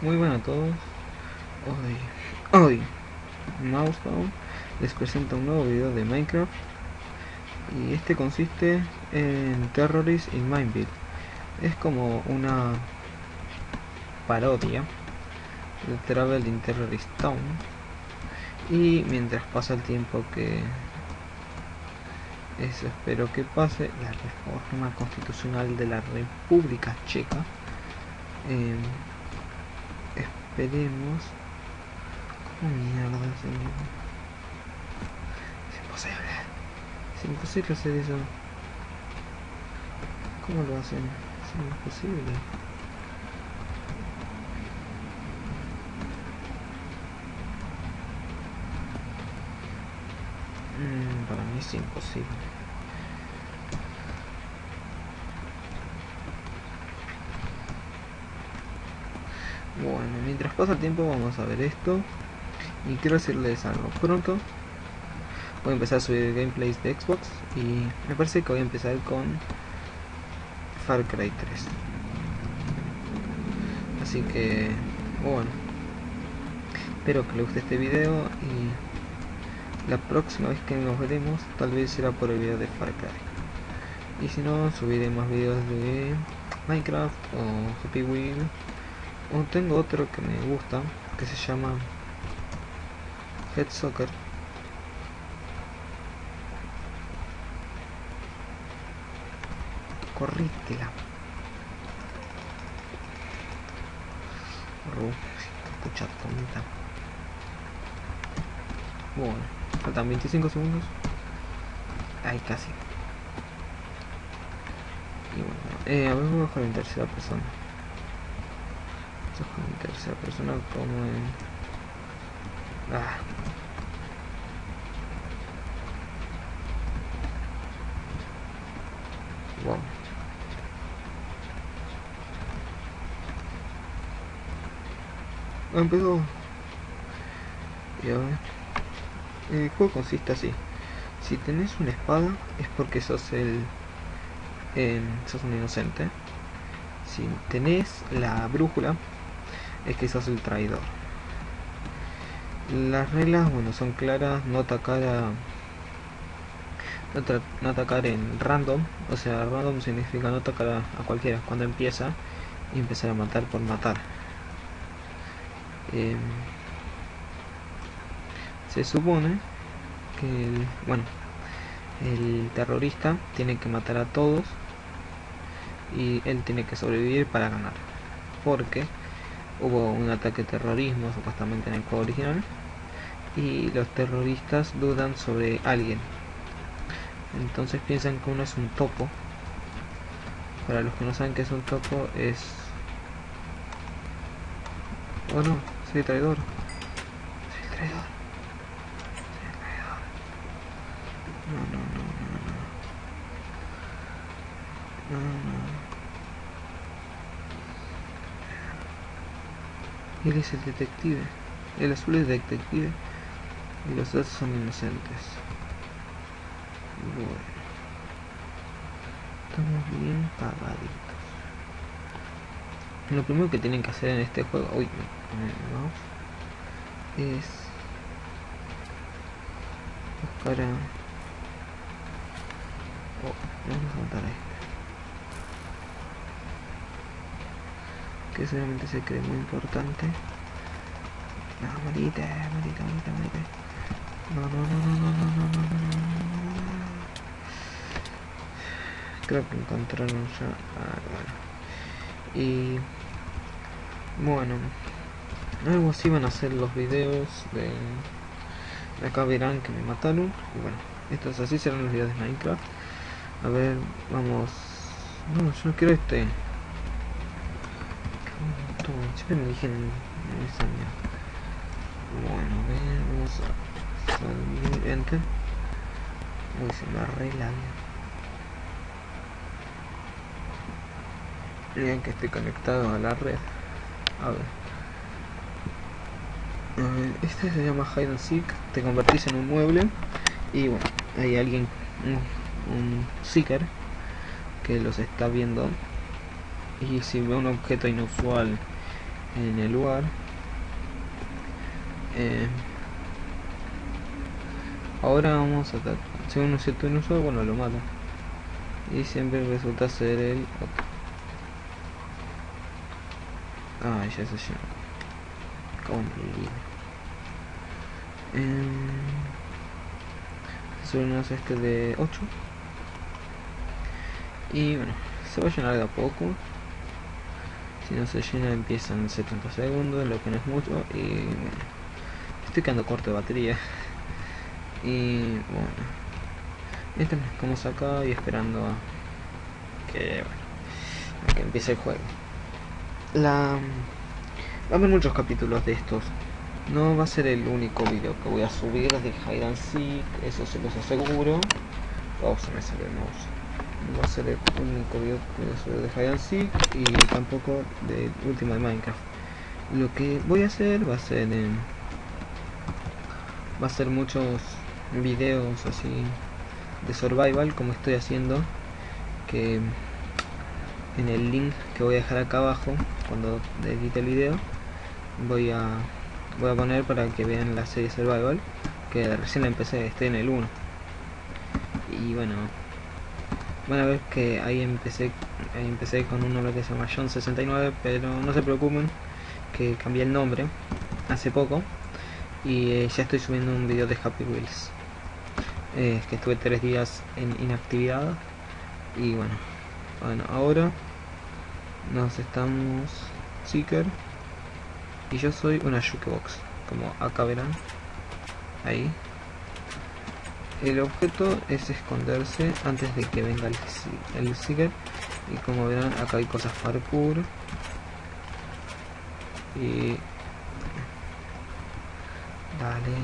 Muy buenas a todos. Hoy, hoy, Mousepound les presenta un nuevo video de Minecraft. Y este consiste en Terrorist in Mineville. Es como una parodia de Travel in Terrorist Town. Y mientras pasa el tiempo que eso espero que pase, la reforma constitucional de la República Checa. Eh, esperemos. ¿Cómo mierda se Es imposible. Es imposible hacer eso. ¿Cómo lo hacen? Es imposible. Mm, para mí es imposible. Bueno, mientras pasa el tiempo vamos a ver esto. Y quiero decirles algo. Pronto voy a empezar a subir gameplays de Xbox. Y me parece que voy a empezar con Far Cry 3. Así que, bueno. Espero que les guste este video. Y la próxima vez que nos veremos, tal vez será por el video de Far Cry. Y si no, subiré más videos de Minecraft o Happy Wheel tengo otro que me gusta que se llama Head Soccer. Corrítela. Escucha tonta bueno faltan 25 segundos. Ay casi. Y bueno eh, a ver mejor en tercera persona en tercera persona como en... Ah. Wow. Empezó. El juego consiste así. Si tenés una espada es porque sos el... Eh, sos un inocente. Si tenés la brújula es que sos el traidor. Las reglas, bueno, son claras, no atacar a... No, atacar en random, o sea, random significa no atacar a, cualquiera cuando empieza y empezar a matar por matar. Em, se supone que el, bueno, el terrorista tiene que matar a todos y él tiene que sobrevivir para ganar. Porque hubo un ataque terrorismo supuestamente en el juego original y los terroristas dudan sobre alguien. Entonces piensan que uno es un topo. Para los que no saben que es un topo es oh no soy traidor. Soy traidor. Traidor. No no. No no no Él es el detective. El azul es detective. Y los dos son inocentes. Bueno. Estamos bien pagaditos. Lo primero que tienen que hacer en este juego... Uy, no. Es... Buscar a... Oh, vamos a matar a este. Que seguramente se cree muy importante. No, morite, morite, morite, morite. No, no, no. Creo que encontraron ya. Ah, bueno. Y bueno, algo así van a ser los videos de, de acá verán que me mataron. Y bueno, estos así serán los videos de Minecraft. A ver, vamos. No, yo no quiero este siempre me eligen esa mierda. Bueno, vamos a salir, enter. Uy, se me arregla bien. que esté conectado a la red. A ver. Este se llama Hide and Seek. Te convertís en un mueble. Y bueno, hay alguien, un seeker, que los está viendo. Y si ve un objeto inusual en el lugar. Eh, ahora vamos a atacar si uno se un uso bueno lo mata. Y siempre resulta ser el otro. Ah ya se llena como eh, es este de 8 y bueno se va a llenar de a poco si no se llena empiezan 70 segundos lo que no es mucho y bueno. Estoy quedando corto de batería. Y bueno. Este como acá y esperando a que, bueno, a que empiece el juego. La va a haber muchos capítulos de estos. No va a ser el único video que voy a subir de Hide and Seek, eso se los aseguro. Oh, se me sale el mouse. Va a ser el único video de Hide Seek y tampoco de último de Minecraft. Lo que voy a hacer va a ser en, va a ser muchos videos así de survival como estoy haciendo que en el link que voy a dejar acá abajo cuando edite el video voy a voy a poner para que vean la serie Survival que recién la empecé, estoy en el 1 y bueno van a ver que ahí empecé empecé con un nombre que se llama John69 pero no se preocupen que cambié el nombre hace poco y eh, ya estoy subiendo un video de Happy Wheels. Eh, que estuve tres días en inactividad y bueno bueno ahora nos estamos Seeker y yo soy una jukebox como acá verán ahí el objeto es esconderse antes de que venga el, el Seeker. Y como verán acá hay cosas parkour. Y dale.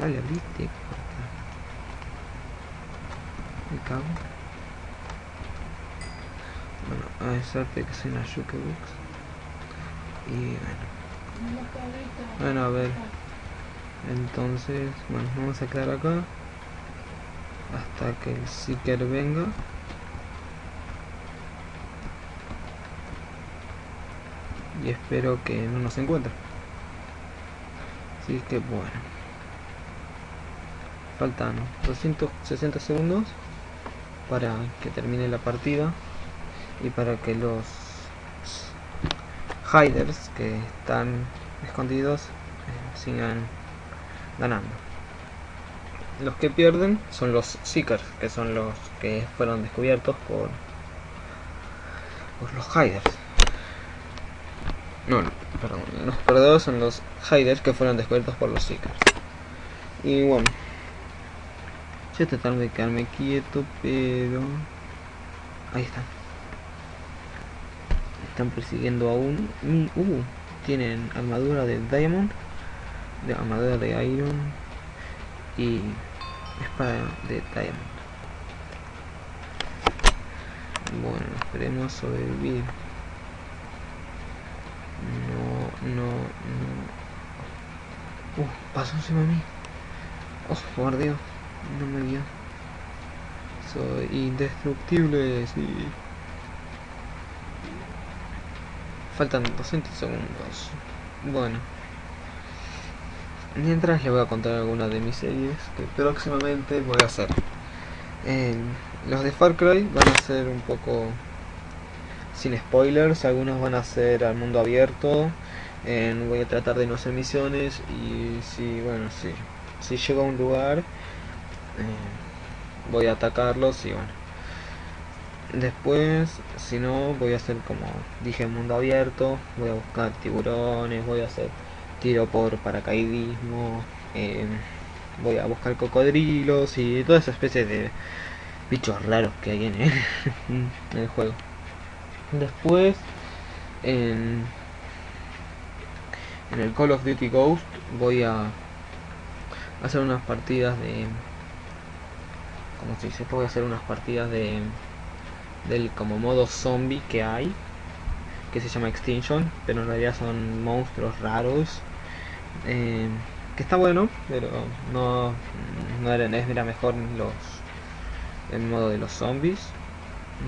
Dale abriste me cago. Bueno, a suerte que soy una jukebox y bueno bueno a ver. Entonces bueno vamos a quedar acá. Hasta que el seeker venga. Y espero que no nos encuentre. Así que bueno. Faltan 260 segundos para que termine la partida y para que los hiders que están escondidos eh, sigan ganando. Los que pierden son los seekers que son los que fueron descubiertos por, los hiders. No, perdón, los perdedores son los hiders que fueron descubiertos por los seekers. Y bueno yo tratando de quedarme quieto pero ahí están están persiguiendo aún uh, tienen armadura de diamond de armadura de iron y espada de diamond. Bueno esperemos sobrevivir. No no no. Uh pasó encima de mí. Oh Dios no me vio soy indestructible sí Faltan 200 segundos. Bueno. Mientras les voy a contar algunas de mis series que próximamente voy a hacer. los de Far Cry van a ser un poco sin spoilers, algunos van a ser al mundo abierto. voy a tratar de no hacer misiones y si, bueno, si, si llego a un lugar, eh, voy a atacarlos y bueno Después, si no, voy a hacer como dije, mundo abierto. Voy a buscar tiburones, voy a hacer tiro por paracaidismo. Em, voy a buscar cocodrilos y toda esa especie de bichos raros que hay en el, juego. Después, en, en el Call of Duty Ghost, voy a hacer unas partidas de. ¿Cómo se dice? Voy a hacer unas partidas de del como modo zombie que hay que se llama Extinction pero en realidad son monstruos raros eh, que está bueno pero no, no era, mejor los el modo de los zombies.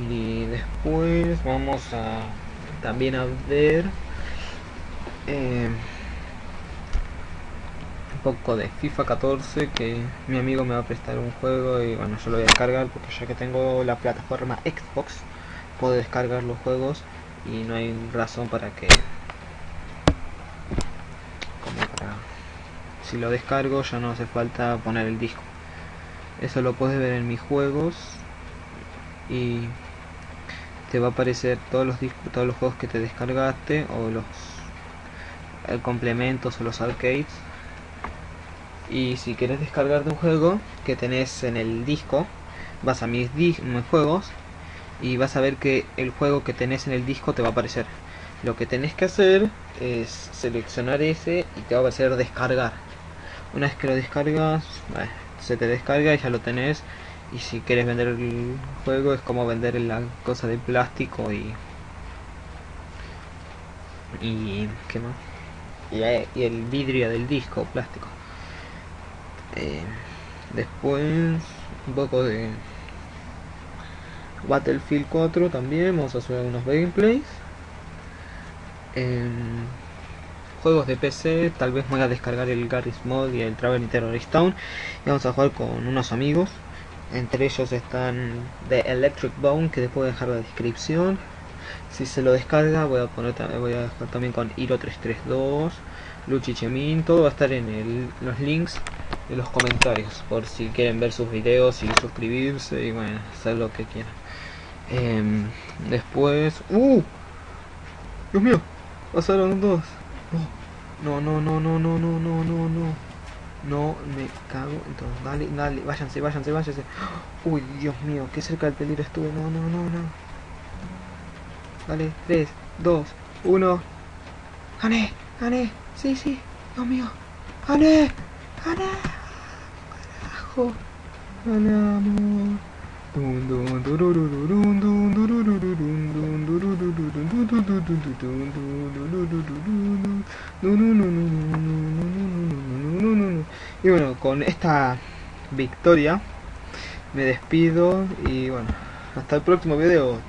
Y después vamos a también a ver eh, un poco de FIFA 14 que mi amigo me va a prestar un juego y bueno yo lo voy a descargar porque ya que tengo la plataforma Xbox puedo descargar los juegos y no hay razón para que como para si lo descargo ya no hace falta poner el disco. Eso lo puedes ver en mis juegos y te va a aparecer todos los discos, todos los juegos que te descargaste o los eh, complementos o los arcades y si quieres descargarte un juego que tenés en el disco vas a mis, mis juegos y vas a ver que el juego que tenés en el disco te va a aparecer. Lo que tenés que hacer es seleccionar ese y te va a aparecer descargar. Una vez que lo descargas se te descarga y ya lo tenés. Y si quieres vender el juego es como vender la cosa de plástico y y qué más y, eh, el vidrio del disco plástico eh, después un poco de Battlefield 4 también vamos a subir algunos gameplays. Juegos de PC tal vez voy a descargar el Garry's Mod y el Traveling Terrorist Town y vamos a jugar con unos amigos. Entre ellos están de Electric Bone que después voy a dejar la descripción. Si se lo descarga voy a poner voy a dejar también con Hiro 332 Luchichemin todo va a estar en los links de los comentarios por si quieren ver sus videos y suscribirse y bueno hacer lo que quieran. Em, después uh Dios mío pasaron dos. No no no no no no no no no. No me cago entonces dale dale váyanse váyanse váyanse. Uy dios mío qué cerca del peligro estuve. No no no no. Dale 3 2 1 gané gané. Sí sí. Dios mío. Gané gané y bueno, con esta victoria me despido y bueno, hasta el próximo video.